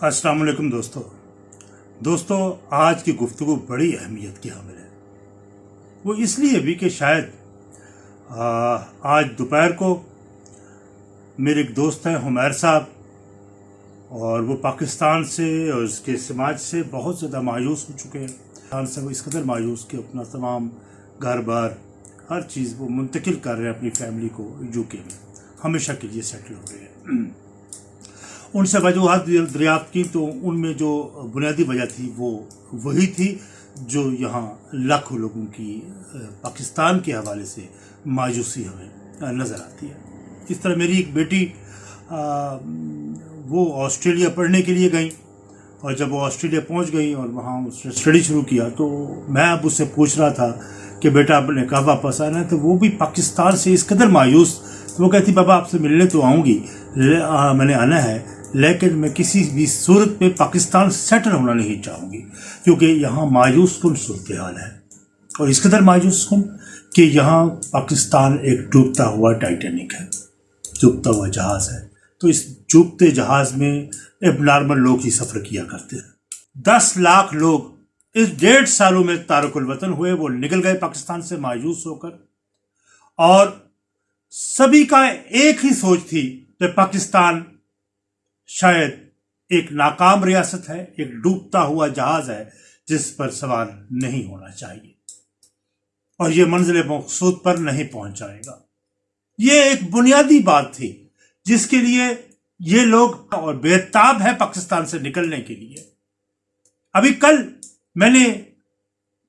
السلام علیکم دوستو۔ دوستو آج کی گفتگو بڑی اہمیت کی حامل ہے۔ وہ اس لیے بھی کہ شاید آ، آج دوپہر کو میرے ایک دوست ہیں حمیر صاحب۔ اور وہ پاکستان سے اور اس کے سماج سے بہت زیادہ مایوس ہو چکے ہیں۔ پاکستان سے وہ اس قدر مایوس کہ اپنا تمام گھر بار ہر چیز وہ منتقل کر رہے ہیں اپنی فیملی کو یو کے میں۔ ہمیشہ کے لیے سیٹل ہو گئے ہیں۔ ان سے وجوہات دریافت کی تو ان میں جو بنیادی وجہ تھی وہ وہی تھی جو یہاں لاکھوں لوگوں کی پاکستان کے حوالے سے مایوسی ہمیں نظر آتی ہے۔ اس طرح میری ایک بیٹی وہ آسٹریلیا پڑھنے کے لیے گئیں اور جب وہ آسٹریلیا پہنچ گئی اور وہاں اس نے اسٹڈی شروع کیا تو میں اب اس سے پوچھ رہا تھا کہ بیٹا آپ نے کہا واپس آنا ہے؟ تو وہ بھی پاکستان سے اس قدر مایوس وہ کہتی، بابا آپ سے ملنے تو آؤں گی میں نے آنا ہے لیکن میں کسی بھی صورت میں پاکستان سیٹل ہونا نہیں چاہوں گی، کیونکہ یہاں مایوس کن صورتحال ہے۔ اور اس قدر مایوس کن کہ یہاں پاکستان ایک ڈوبتا ہوا ٹائٹینک ہے ڈوبتا ہوا جہاز ہے۔ تو اس ڈوبتے جہاز میں اب نارمل لوگ ہی سفر کیا کرتے ہیں۔ دس لاکھ لوگ اس ڈیڑھ سالوں میں تارک الوطن ہوئے، وہ نکل گئے پاکستان سے مایوس ہو کر۔ اور سبھی کا ایک ہی سوچ تھی کہ پاکستان شاید ایک ناکام ریاست ہے، ایک ڈوبتا ہوا جہاز ہے، جس پر سوار نہیں ہونا چاہیے۔ اور یہ منزل مقصود پر نہیں پہنچ جائے گا۔ یہ ایک بنیادی بات تھی، جس کے لیے یہ لوگ اور بےتاب ہے پاکستان سے نکلنے کے لیے۔ ابھی کل میں نے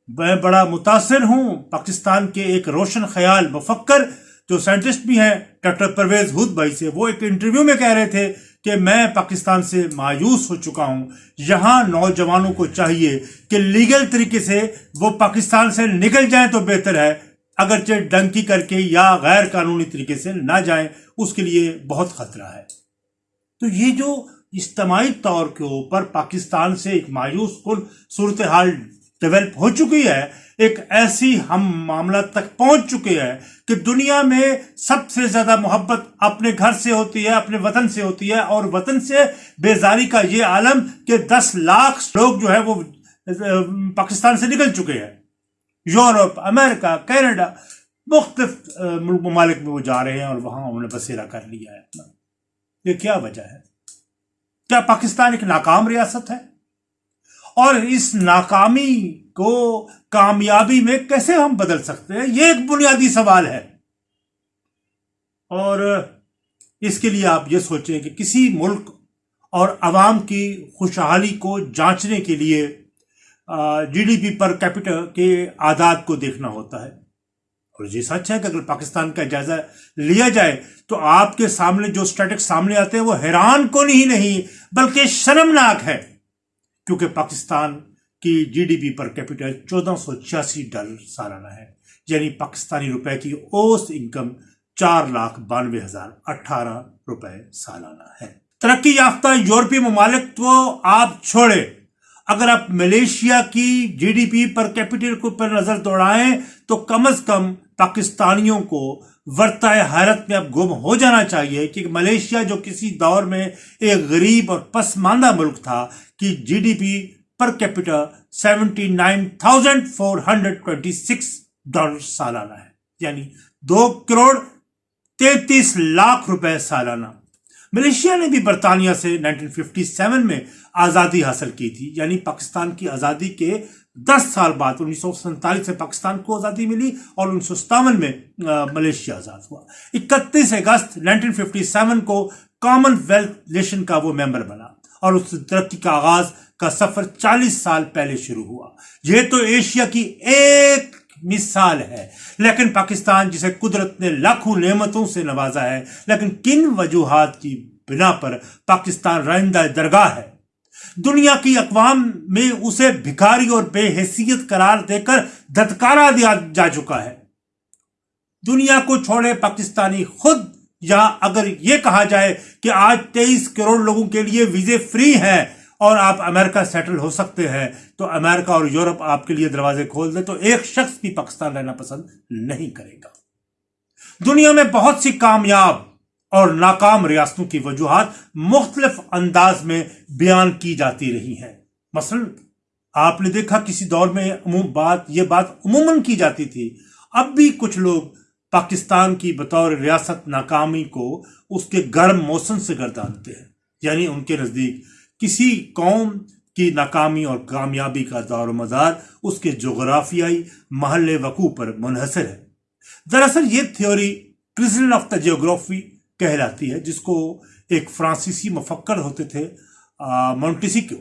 میں بڑا متاثر ہوں، پاکستان کے ایک روشن خیال مفکر جو سائنٹسٹ بھی ہیں، ڈاکٹر پرویز ہود بھائی سے، وہ ایک انٹرویو میں کہہ رہے تھے کہ میں پاکستان سے مایوس ہو چکا ہوں۔ یہاں نوجوانوں کو چاہیے کہ لیگل طریقے سے وہ پاکستان سے نکل جائیں تو بہتر ہے۔ اگرچہ ڈنکی کر کے یا غیر قانونی طریقے سے نہ جائیں، اس کے لیے بہت خطرہ ہے۔ تو یہ جو اجتماعی طور کے اوپر پاکستان سے ایک مایوس کن صورتحال ڈیولپ ہو چکی ہے ایک ایسی ہم معاملہ تک پہنچ چکے ہیں کہ دنیا میں سب سے زیادہ محبت اپنے گھر سے ہوتی ہے، اپنے وطن سے ہوتی ہے، اور وطن سے بیزاری کا یہ عالم کہ دس لاکھ لوگ جو ہے وہ پاکستان سے نکل چکے ہیں۔ یورپ، امریکہ، کینیڈا، مختلف ممالک میں وہ جا رہے ہیں اور وہاں انہوں نے بسیرا کر لیا ہے۔ اپنا یہ کیا وجہ ہے؟ کیا پاکستان ایک ناکام ریاست ہے؟ اور اس ناکامی کو کامیابی میں کیسے ہم بدل سکتے ہیں؟ یہ ایک بنیادی سوال ہے۔ اور اس کے لیے آپ یہ سوچیں کہ کسی ملک اور عوام کی خوشحالی کو جانچنے کے لیے جی ڈی پی پر کیپٹل کے اعداد کو دیکھنا ہوتا ہے۔ اور یہ سچ ہے کہ اگر پاکستان کا جائزہ لیا جائے تو آپ کے سامنے جو اسٹیٹک سامنے آتے ہیں، وہ حیران کن ہی نہیں، بلکہ شرمناک ہے۔ کیونکہ پاکستان کی جی ڈی پی پر کیپٹل چودہ سو چھیاسی ڈالر سالانہ ہے یعنی پاکستانی روپے کی اوسط انکم چار لاکھ بانوے ہزار اٹھارہ روپے سالانہ ہے۔ ترقی یافتہ یورپی ممالک تو آپ چھوڑے اگر آپ ملیشیا کی جی ڈی پی پر کیپٹل کو پر نظر دوڑائیں تو کم از کم پاکستانیوں کو ورتہ حیرت میں اب گم ہو جانا چاہیے کہ ملیشیا جو کسی دور میں ایک غریب اور پسماندہ ملک تھا کہ G D P per capital seventy nine thousand four hundred twenty six dollar سالانہ ہے۔ یعنی دو کروڑ تینتیس لاکھ روپے سالانہ۔ ملیشیا نے بھی برطانیہ سے 1957 میں آزادی حاصل کی تھی۔ یعنی پاکستان کی آزادی کے دس سال بعد انیس سو سینتالیس میں پاکستان کو آزادی ملی اور انیس سو ستاون میں ملیشیا آزاد ہوا۔ اکتیس اگست 1957 کو کامن ویلتھ نیشن کا وہ ممبر بنا۔ اور اس ترقی کا آغاز کا سفر چالیس سال پہلے شروع ہوا۔ یہ تو ایشیا کی ایک مثال ہے۔ لیکن پاکستان جسے قدرت نے لاکھوں نعمتوں سے نوازا ہے، لیکن کن وجوہات کی بنا پر پاکستان رائندہ درگاہ ہے؟ دنیا کی اقوام میں اسے بھکاری اور بے حیثیت قرار دے کر دھتکارا دیا جا چکا ہے۔ دنیا کو چھوڑے پاکستانی خود یا اگر یہ کہا جائے کہ آج تیئیس کروڑ لوگوں کے لیے ویزے فری ہیں اور آپ امریکہ سیٹل ہو سکتے ہیں، تو امریکہ اور یورپ آپ کے لیے دروازے کھول دے تو ایک شخص بھی پاکستان رہنا پسند نہیں کرے گا۔ دنیا میں بہت سی کامیاب اور ناکام ریاستوں کی وجوہات مختلف انداز میں بیان کی جاتی رہی ہیں۔ مثلا، آپ نے دیکھا کسی دور میں بات، یہ بات عموماً کی جاتی تھی۔ اب بھی کچھ لوگ پاکستان کی بطور ریاست ناکامی کو اس کے گرم موسم سے گردانتے ہیں یعنی ان کے نزدیک کسی قوم کی ناکامی اور کامیابی کا دور و مدار اس کے جغرافیائی محل وقوع پر منحصر ہے۔ دراصل یہ theory Curzon of the geography کہلاتی ہے، جس کو ایک فرانسیسی مفکر ہوتے تھے مونٹیسیکو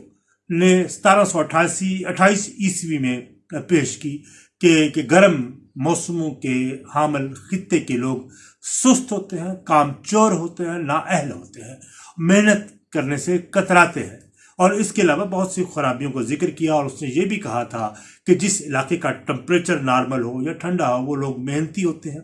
نے ستارہ سو اٹھاسی، اٹھائیس عیسوی میں پیش کی کہ کہ گرم موسموں کے حامل خطے کے لوگ سست ہوتے ہیں، کام چور ہوتے ہیں، نااہل ہوتے ہیں، محنت کرنے سے کتراتے ہیں۔ اور اس کے علاوہ بہت سی خرابیوں کو ذکر کیا اور اس نے یہ بھی کہا تھا کہ جس علاقے کا ٹمپریچر نارمل ہو یا ٹھنڈا ہو، وہ لوگ محنتی ہوتے ہیں،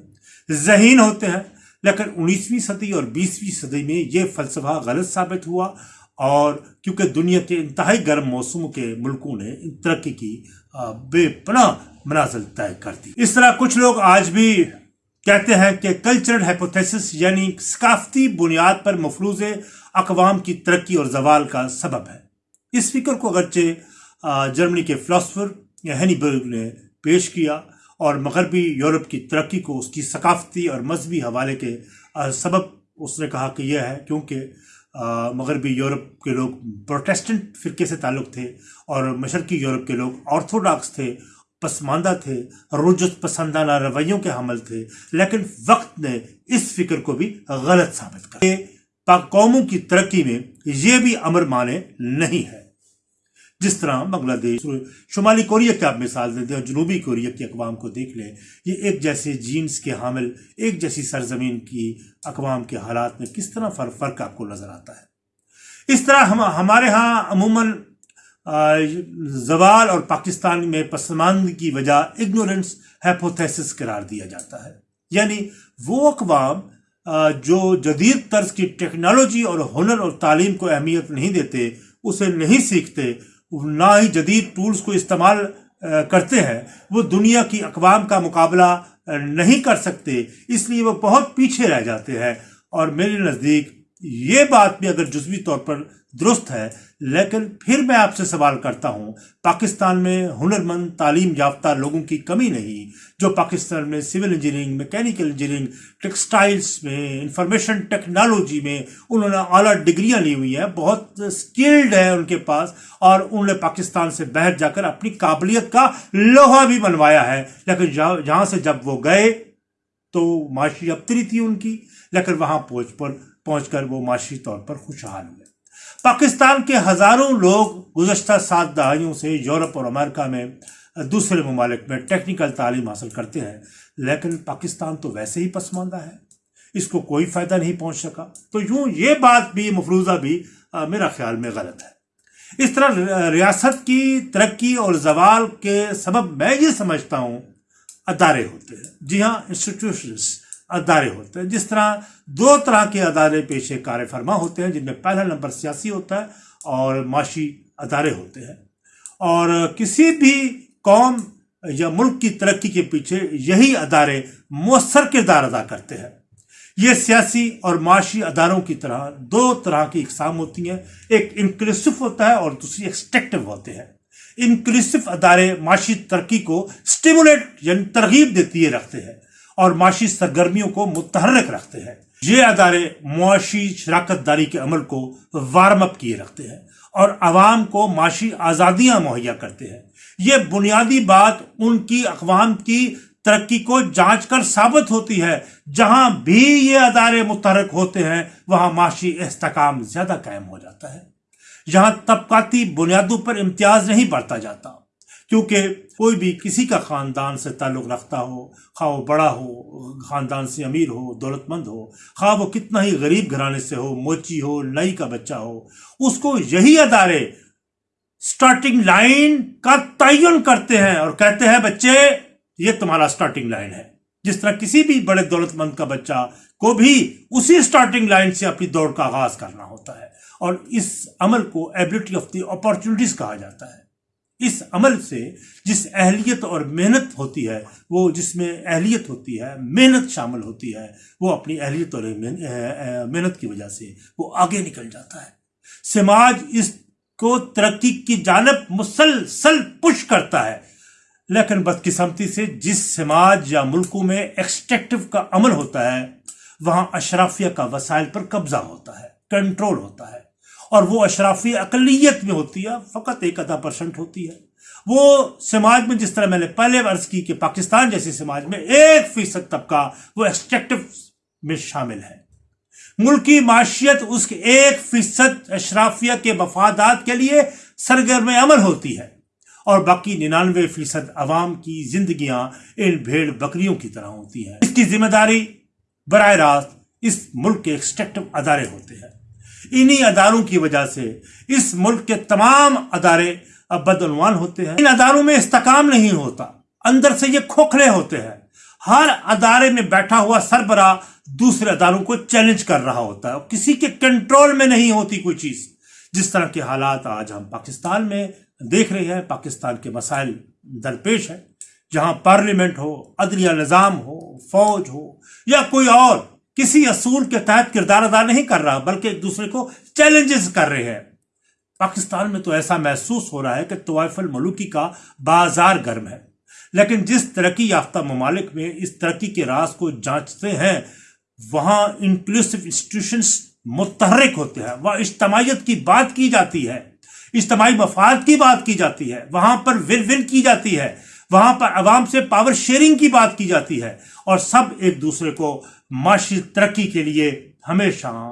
ذہین ہوتے ہیں۔ لیکن انیسویں صدی اور بیسویں صدی میں یہ فلسفہ غلط ثابت ہوا اور کیونکہ دنیا کے انتہائی گرم موسموں کے ملکوں نے ترقی کی بے پناہ منازل طے کر دی۔ اس طرح کچھ لوگ آج بھی کہتے ہیں کہ کلچرل ہیپوتھیسس یعنی ثقافتی بنیاد پر مفروض اقوام کی ترقی اور زوال کا سبب ہے۔ اس فکر کو اگرچہ جرمنی کے فلاسفر ہینی برگ نے پیش کیا اور مغربی یورپ کی ترقی کو اس کی ثقافتی اور مذہبی حوالے کے سبب اس نے کہا کہ یہ ہے، کیونکہ مغربی یورپ کے لوگ پروٹیسٹنٹ فرقے سے تعلق تھے اور مشرقی یورپ کے لوگ آرتھوڈاکس تھے، پسماندہ تھے رجت پسندانہ رویوں کے حمل تھے۔ لیکن وقت نے اس فکر کو بھی غلط ثابت کر قوموں کی ترقی میں یہ بھی امر مانے نہیں ہے۔ جس طرح بنگلہ دیش شمالی کوریا کی آپ مثال دیتے ہیں جنوبی کوریا کی اقوام کو دیکھ لیں، یہ ایک جیسے جینس کے حامل، ایک جیسی سرزمین کی اقوام کے حالات میں کس طرح فرق فرق آپ کو نظر آتا ہے؟ اس طرح ہم ہمارے ہاں عموماً زوال اور پاکستان میں پسماند کی وجہ اگنورنس ہیپوتھیسس قرار دیا جاتا ہے۔ یعنی وہ اقوام جو جدید طرز کی ٹیکنالوجی اور ہنر اور تعلیم کو اہمیت نہیں دیتے، اسے نہیں سیکھتے نہ ہی جدید ٹولز کو استعمال کرتے ہیں، وہ دنیا کی اقوام کا مقابلہ نہیں کر سکتے، اس لیے وہ بہت پیچھے رہ جاتے ہیں۔ اور میرے نزدیک یہ بات بھی اگر جزوی طور پر درست ہے، لیکن پھر میں آپ سے سوال کرتا ہوں، پاکستان میں ہنرمند تعلیم یافتہ لوگوں کی کمی نہیں، جو پاکستان میں civil engineering, mechanical engineering, textiles میں، انفارمیشن ٹیکنالوجی میں انہوں نے اعلیٰ ڈگریاں لی ہوئی ہیں، بہت سکلڈ ہے ان کے پاس، اور انہوں نے پاکستان سے باہر جا کر اپنی قابلیت کا لوہا بھی بنوایا ہے۔ لیکن جہاں سے جب وہ گئے تو معاشی ابتری تھی ان کی، لیکن وہاں پہنچ پر پہنچ کر وہ معاشی طور پر خوشحال ہوئے۔ پاکستان کے ہزاروں لوگ گزشتہ سات دہائیوں سے یورپ اور امریکہ میں دوسرے ممالک میں ٹیکنیکل تعلیم حاصل کرتے ہیں، لیکن پاکستان تو ویسے ہی پسماندہ ہے۔ اس کو کوئی فائدہ نہیں پہنچ سکا۔ تو یوں یہ بات بھی، مفروضہ بھی میرا خیال میں غلط ہے۔ اس طرح ریاست کی ترقی اور زوال کے سبب میں یہ سمجھتا ہوں، ادارے ہوتے ہیں۔ جی ہاں انسٹیٹیوشنس ادارے ہوتے ہیں۔ جس طرح دو طرح کے ادارے پیشے کار فرما ہوتے ہیں، جن میں پہلا نمبر سیاسی ہوتا ہے اور معاشی ادارے ہوتے ہیں۔ اور کسی بھی قوم یا ملک کی ترقی کے پیچھے یہی ادارے مؤثر کردار ادا کرتے ہیں۔ یہ سیاسی اور معاشی اداروں کی طرح دو طرح کی اقسام ہوتی ہیں۔ ایک انکلیسو ہوتا ہے اور دوسری ایکسٹیکٹو ہوتے ہیں۔ انکلیسو ادارے معاشی ترقی کو سٹیمولیٹ یعنی ترغیب دیتی رکھتے ہیں۔ اور معاشی سرگرمیوں کو متحرک رکھتے ہیں۔ یہ ادارے معاشی شراکت داری کے عمل کو وارم اپ کیے رکھتے ہیں اور عوام کو معاشی آزادیاں مہیا کرتے ہیں۔ یہ بنیادی بات ان کی اقوام کی ترقی کو جانچ کر ثابت ہوتی ہے۔ جہاں بھی یہ ادارے متحرک ہوتے ہیں، وہاں معاشی استحکام زیادہ قائم ہو جاتا ہے۔ یہاں طبقاتی بنیادوں پر امتیاز نہیں بڑھتا جاتا۔ کیونکہ کوئی بھی کسی کا خاندان سے تعلق رکھتا ہو، خواہ وہ بڑا ہو، خاندان سے امیر ہو، دولت مند ہو، خواہ وہ کتنا ہی غریب گھرانے سے ہو، موچی ہو نئی کا بچہ ہو، اس کو یہی ادارے سٹارٹنگ لائن کا تعین کرتے ہیں اور کہتے ہیں، بچے، یہ تمہارا سٹارٹنگ لائن ہے۔ جس طرح کسی بھی بڑے دولت مند کا بچہ کو بھی اسی سٹارٹنگ لائن سے اپنی دوڑ کا آغاز کرنا ہوتا ہے اور اس عمل کو ایبلٹی آف دی اپارچونیٹیز کہا جاتا ہے۔ اس عمل سے جس اہلیت اور محنت ہوتی ہے، وہ جس میں اہلیت ہوتی ہے، محنت شامل ہوتی ہے، وہ اپنی اہلیت اور محنت کی وجہ سے وہ آگے نکل جاتا ہے۔ سماج اس کو ترقی کی جانب مسلسل پش کرتا ہے۔ لیکن بدقسمتی سے جس سماج یا ملکوں میں ایکسٹریکٹو کا عمل ہوتا ہے، وہاں اشرافیہ کا وسائل پر قبضہ ہوتا ہے کنٹرول ہوتا ہے۔ اور وہ اشرافی اقلیت میں ہوتی ہے، فقط ایک ادا پرسنٹ ہوتی ہے۔ وہ سماج میں جس طرح میں نے پہلے عرض کی کہ پاکستان جیسے سماج میں ایک فیصد طبقہ وہ ایکسٹریکٹو میں شامل ہے۔ ملکی معاشیت اس کے ایک فیصد اشرافیہ کے مفادات کے لیے سرگرم عمل ہوتی ہے اور باقی ننانوے فیصد عوام کی زندگیاں ان بھیڑ بکریوں کی طرح ہوتی ہیں۔ اس کی ذمہ داری براہ راست اس ملک کے ایکسٹریکٹو ادارے ہوتے ہیں۔ انہی اداروں کی وجہ سے اس ملک کے تمام ادارے اب بدعنوان ہوتے ہیں۔ ان اداروں میں استقام نہیں ہوتا، اندر سے یہ کھوکھلے ہوتے ہیں۔ ہر ادارے میں بیٹھا ہوا سربراہ دوسرے اداروں کو چیلنج کر رہا ہوتا ہے۔ کسی کے کنٹرول میں نہیں ہوتی کوئی چیز۔ جس طرح کے حالات آج ہم پاکستان میں دیکھ رہے ہیں، پاکستان کے مسائل درپیش ہے جہاں پارلیمنٹ ہو، عدلیہ نظام ہو، فوج ہو یا کوئی اور کسی اصول کے تحت کردار ادا نہیں کر رہا، بلکہ ایک دوسرے کو چیلنجز کر رہے ہیں۔ پاکستان میں تو ایسا محسوس ہو رہا ہے کہ طوائف الملوکی کا بازار گرم ہے۔ لیکن جس ترقی یافتہ ممالک میں اس ترقی کے راز کو جانچتے ہیں، وہاں انکلوسو انسٹیٹیوشنز متحرک ہوتے ہیں۔ وہاں اجتماعیت کی بات کی جاتی ہے، اجتماعی مفاد کی بات کی جاتی ہے۔ وہاں پر ول ول کی جاتی ہے۔ وہاں پر عوام سے پاور شیئرنگ کی بات کی جاتی ہے۔ اور سب ایک دوسرے کو معاشی ترقی کے لیے ہمیشہ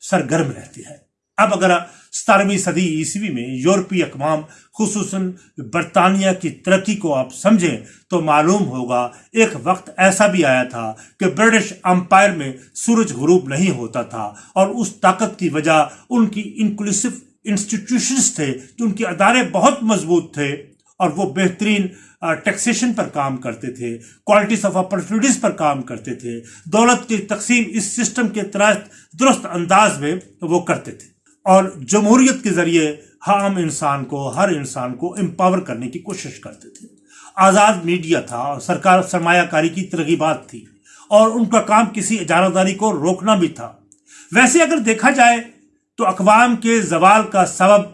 سرگرم رہتے ہیں۔ اب اگر ستارہویں صدی عیسوی میں یورپی اقوام خصوصاً برطانیہ کی ترقی کو آپ سمجھیں تو معلوم ہوگا ایک وقت ایسا بھی آیا تھا کہ برٹش امپائر میں سورج غروب نہیں ہوتا تھا اور اس طاقت کی وجہ ان کی انکلوسو انسٹیٹیوشنز تھے کہ ان کے ادارے بہت مضبوط تھے۔ اور وہ بہترین ٹیکسیشن پر کام کرتے تھے کوالٹیز آف اپرچونیٹیز پر کام کرتے تھے، دولت کی تقسیم اس سسٹم کے تحت درست انداز میں وہ کرتے تھے۔ اور جمہوریت کے ذریعے عام انسان کو، ہر انسان کو امپاور کرنے کی کوشش کرتے تھے۔ آزاد میڈیا تھا اور سرکار سرمایہ کاری کی ترغیبات تھی، اور ان کا کام کسی اجارہ داری کو روکنا بھی تھا۔ ویسے اگر دیکھا جائے تو اقوام کے زوال کا سبب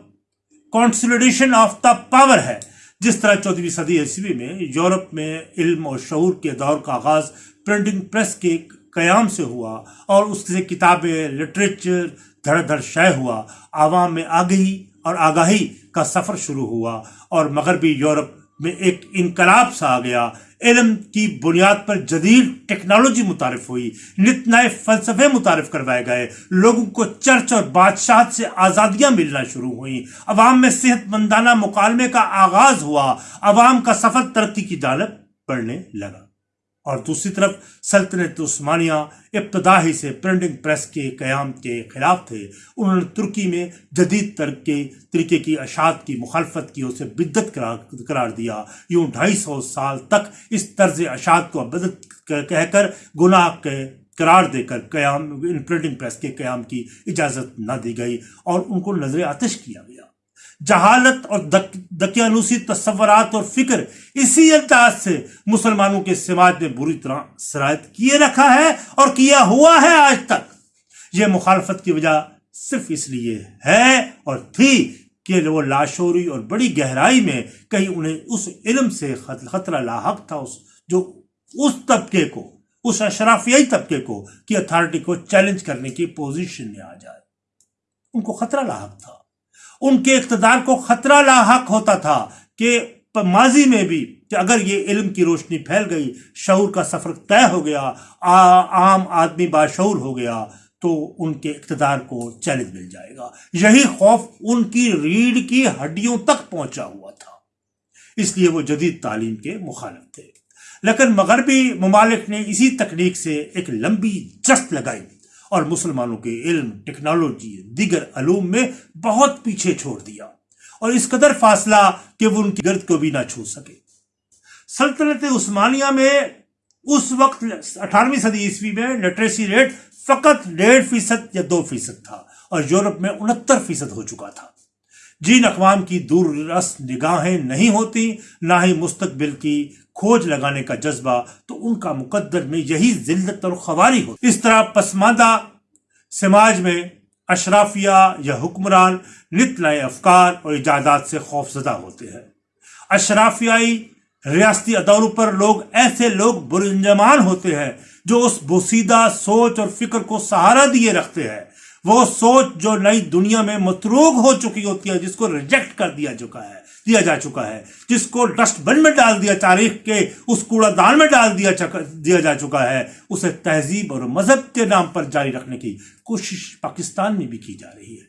کانسلیڈیشن آف دا پاور ہے۔ جس طرح چودہویں صدی عیسوی میں یورپ میں علم اور شعور کے دور کا آغاز پرنٹنگ پریس کے قیام سے ہوا اور اس سے کتابیں لٹریچر دھڑ دھڑ شائع ہوا، عوام میں آگہی اور آگاہی کا سفر شروع ہوا اور مغربی یورپ میں ایک انقلاب سا آ گیا۔ علم کی بنیاد پر جدید ٹیکنالوجی متعارف ہوئی، نت نئے فلسفے متعارف کروائے گئے، لوگوں کو چرچ اور بادشاہت سے آزادیاں ملنا شروع ہوئیں۔ عوام میں صحت مندانہ مکالمے کا آغاز ہوا، عوام کا سفر ترقی کی جانب بڑھنے لگا۔ اور دوسری طرف سلطنت عثمانیہ ابتدا ہی سے پرنٹنگ پریس کے قیام کے خلاف تھے۔ انہوں نے ترکی میں جدید ترقی طریقے کی اشاعت کی مخالفت کی اسے بدت قرار دیا۔ یوں ڈھائی سو سال تک اس طرز اشاعت کو بدت کہہ کر گناہ کے قرار دے کر قیام ان پرنٹنگ پریس کے قیام کی اجازت نہ دی گئی اور ان کو نظر آتش کیا گیا۔ جہالت اور دقیانوسی تصورات اور فکر اسی انداز سے مسلمانوں کے سماج میں بری طرح سرایت کیے رکھا ہے اور کیا ہوا ہے آج تک۔ یہ مخالفت کی وجہ صرف اس لیے ہے اور تھی کہ وہ لاشوری اور بڑی گہرائی میں کہیں انہیں اس علم سے خطرہ لاحق تھا، اس جو اس طبقے کو، اس اشرافیائی طبقے کو، کی اتھارٹی کو چیلنج کرنے کی پوزیشن میں آ جائے۔ ان کو خطرہ لاحق تھا۔ ان کے اقتدار کو خطرہ لاحق ہوتا تھا کہ ماضی میں بھی کہ اگر یہ علم کی روشنی پھیل گئی، شعور کا سفر طے ہو گیا عام آدمی باشعور ہو گیا، تو ان کے اقتدار کو چیلنج مل جائے گا۔ یہی خوف ان کی ریڑھ کی ہڈیوں تک پہنچا ہوا تھا۔ اس لیے وہ جدید تعلیم کے مخالف تھے۔ لیکن مغربی ممالک نے اسی تکنیک سے ایک لمبی جست لگائی۔ اور مسلمانوں کے علم، ٹیکنالوجی، دیگر علوم میں بہت پیچھے چھوڑ دیا اور اس قدر فاصلہ کہ وہ ان کی گرد کو بھی نہ چھو سکے۔ سلطنت عثمانیہ میں اس وقت اٹھارہویں صدی عیسوی میں لٹریسی ریٹ فقط ڈیڑھ فیصد یا دو فیصد تھا اور یورپ میں انہتر فیصد ہو چکا تھا۔ جن اقوام کی دور رس نگاہیں نہیں ہوتی نہ ہی مستقبل کی کھوج لگانے کا جذبہ تو ان کا مقدر میں یہی ذلت اور خواری ہو اس طرح پسماندہ سماج میں اشرافیہ یا حکمران نت نئے افکار اور ایجادات سے خوف زدہ ہوتے ہیں۔ اشرافیائی ریاستی اداروں پر لوگ ایسے لوگ برنجمان ہوتے ہیں جو اس بوسیدہ سوچ اور فکر کو سہارا دیے رکھتے ہیں۔ وہ سوچ جو نئی دنیا میں متروگ ہو چکی ہوتی ہے، جس کو ریجیکٹ کر دیا چکا ہے۔ دیا جا چکا ہے، جس کو ڈسٹ بن میں ڈال دیا، تاریخ کے اس کوڑا دان میں ڈال دیا دیا جا چکا ہے۔ اسے تہذیب اور مذہب کے نام پر جاری رکھنے کی کوشش پاکستان میں بھی کی جا رہی ہے۔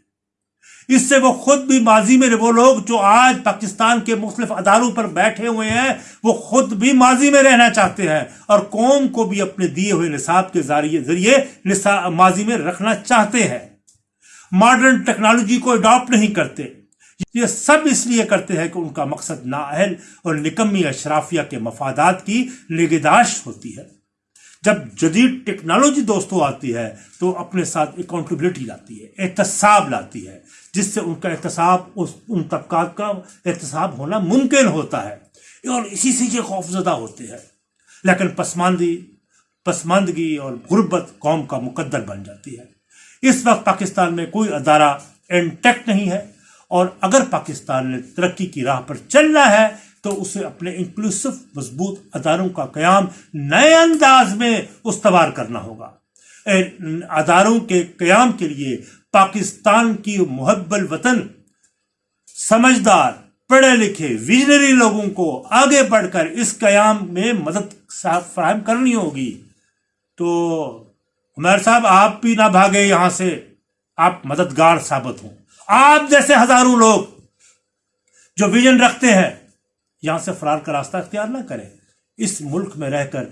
اس سے وہ خود بھی ماضی میں وہ لوگ جو آج پاکستان کے مختلف اداروں پر بیٹھے ہوئے ہیں، وہ خود بھی ماضی میں رہنا چاہتے ہیں اور قوم کو بھی اپنے دیے ہوئے نصاب کے ذریعے ماضی میں رکھنا چاہتے ہیں۔ ماڈرن ٹیکنالوجی کو اڈاپٹ نہیں کرتے۔ یہ سب اس لیے کرتے ہیں کہ ان کا مقصد نااہل اور نکمی اشرافیہ کے مفادات کی نگہداشت ہوتی ہے۔ جب جدید ٹیکنالوجی دوستوں آتی ہے تو اپنے ساتھ اکاؤنٹیبلٹی لاتی ہے، احتساب لاتی ہے، جس سے ان کا احتساب ان طبقات کا احتساب ہونا ممکن ہوتا ہے۔ اور اسی سے یہ خوف زدہ ہوتے ہیں۔ لیکن پسماندی، پسماندگی اور غربت قوم کا مقدر بن جاتی ہے۔ اس وقت پاکستان میں کوئی ادارہ انٹیکٹ نہیں ہے۔ اور اگر پاکستان نے ترقی کی راہ پر چلنا ہے، تو اسے اپنے انکلوسو مضبوط اداروں کا قیام نئے انداز میں استوار کرنا ہوگا۔ اداروں کے قیام کے لیے پاکستان کی محب الوطن سمجھدار، پڑھے لکھے، ویژنری لوگوں کو آگے بڑھ کر اس قیام میں مدد فراہم کرنی ہوگی۔ تو عمیر صاحب، آپ بھی نہ بھاگے یہاں سے۔ آپ مددگار ثابت ہوں۔ آپ جیسے ہزاروں لوگ جو ویژن رکھتے ہیں، یہاں سے فرار کا راستہ اختیار نہ کریں۔ اس ملک میں رہ کر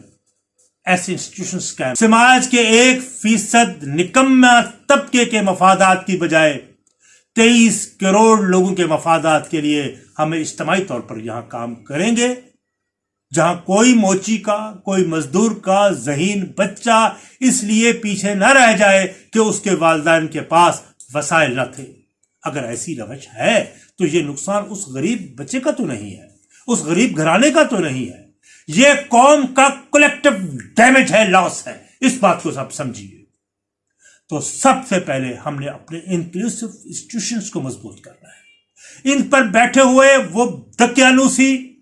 ایسے انسٹیٹیوشن سماج کے ایک فیصد نکمہ طبقے کے مفادات کی بجائے تیئیس کروڑ لوگوں کے مفادات کے لیے ہمیں اجتماعی طور پر یہاں کام کریں گے، جہاں کوئی موچی کا، کوئی مزدور کا، ذہین بچہ اس لیے پیچھے نہ رہ جائے کہ اس کے والدین کے پاس وسائل نہ تھے۔ اگر ایسی روش ہے تو یہ نقصان اس غریب بچے کا تو نہیں ہے، اس غریب گھرانے کا تو نہیں ہے۔ یہ قوم کا کلیکٹو ڈیمیج ہے لاس ہے۔ اس بات کو سب سمجھیے۔ تو سب سے پہلے ہم نے اپنے انکلوسو انسٹیٹیوشنز کو مضبوط کرنا ہے۔ ان پر بیٹھے ہوئے وہ دکیانوسی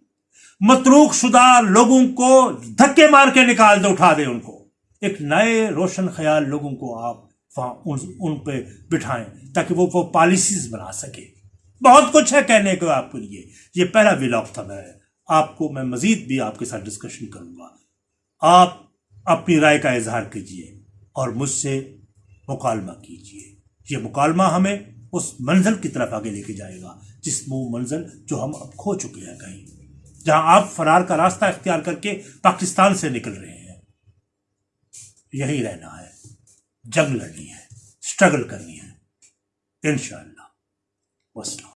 متروک شدہ لوگوں کو دھکے مار کے نکال دے اٹھا دے ان کو۔ ایک نئے روشن خیال لوگوں کو آپ ان پہ بٹھائیں تاکہ وہ وہ پالیسیز بنا سکے۔ بہت کچھ ہے کہنے کو آپ کے لیے۔ یہ پہلا ولاگ تھا میں۔ آپ کو میں مزید بھی آپ کے ساتھ ڈسکشن کروں گا۔ آپ اپنی رائے کا اظہار کیجیے اور مجھ سے مکالمہ کیجیے۔ یہ مکالمہ ہمیں اس منزل کی طرف آگے لے کے جائے گا، جس منزل جو ہم اب کھو چکے ہیں کہیں۔ جہاں آپ فرار کا راستہ اختیار کر کے پاکستان سے نکل رہے ہیں۔ یہی رہنا ہے۔ جنگ لڑنی ہے اسٹرگل کرنی ہے انشاءاللہ۔ وسلام۔